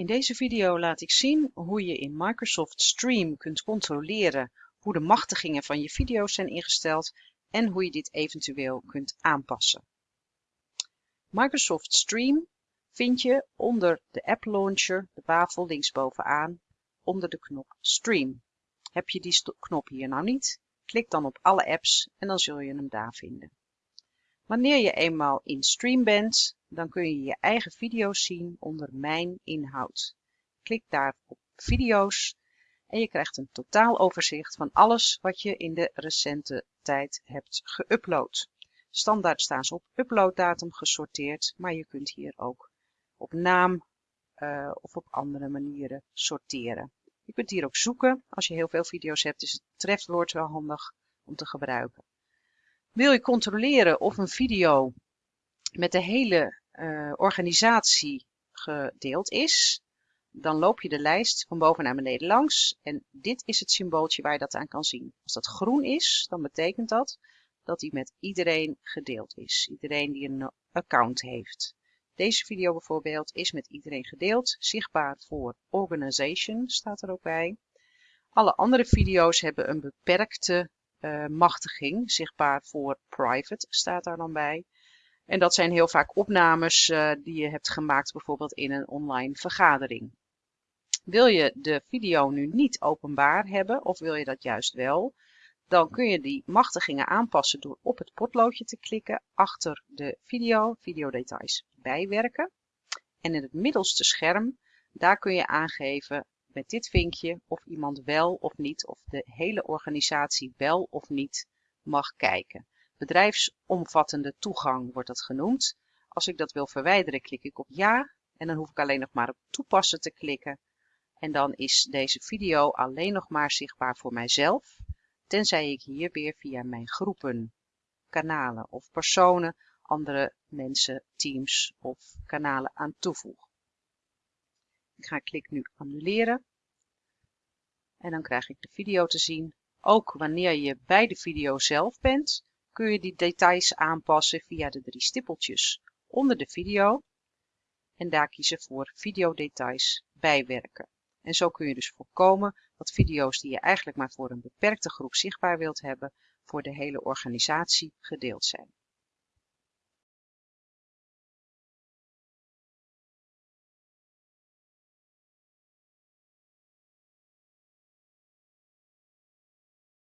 In deze video laat ik zien hoe je in Microsoft Stream kunt controleren hoe de machtigingen van je video's zijn ingesteld en hoe je dit eventueel kunt aanpassen. Microsoft Stream vind je onder de App Launcher, de wafel linksbovenaan, onder de knop Stream. Heb je die knop hier nou niet, klik dan op alle apps en dan zul je hem daar vinden. Wanneer je eenmaal in Stream bent, dan kun je je eigen video's zien onder Mijn inhoud. Klik daar op Video's en je krijgt een totaaloverzicht van alles wat je in de recente tijd hebt geüpload. Standaard staan ze op uploaddatum gesorteerd, maar je kunt hier ook op naam uh, of op andere manieren sorteren. Je kunt hier ook zoeken. Als je heel veel video's hebt, is het trefwoord wel handig om te gebruiken. Wil je controleren of een video met de hele uh, organisatie gedeeld is, dan loop je de lijst van boven naar beneden langs en dit is het symbooltje waar je dat aan kan zien. Als dat groen is, dan betekent dat dat die met iedereen gedeeld is. Iedereen die een account heeft. Deze video bijvoorbeeld is met iedereen gedeeld, zichtbaar voor Organization staat er ook bij. Alle andere video's hebben een beperkte uh, machtiging, zichtbaar voor Private staat daar dan bij. En dat zijn heel vaak opnames uh, die je hebt gemaakt bijvoorbeeld in een online vergadering. Wil je de video nu niet openbaar hebben of wil je dat juist wel, dan kun je die machtigingen aanpassen door op het potloodje te klikken achter de video, videodetails bijwerken. En in het middelste scherm, daar kun je aangeven met dit vinkje of iemand wel of niet, of de hele organisatie wel of niet mag kijken. Bedrijfsomvattende toegang wordt dat genoemd. Als ik dat wil verwijderen, klik ik op ja en dan hoef ik alleen nog maar op toepassen te klikken. En dan is deze video alleen nog maar zichtbaar voor mijzelf, tenzij ik hier weer via mijn groepen, kanalen of personen andere mensen, teams of kanalen aan toevoeg. Ik ga klik nu annuleren. En dan krijg ik de video te zien. Ook wanneer je bij de video zelf bent, kun je die details aanpassen via de drie stippeltjes onder de video. En daar kiezen voor videodetails bijwerken. En zo kun je dus voorkomen dat video's die je eigenlijk maar voor een beperkte groep zichtbaar wilt hebben, voor de hele organisatie gedeeld zijn.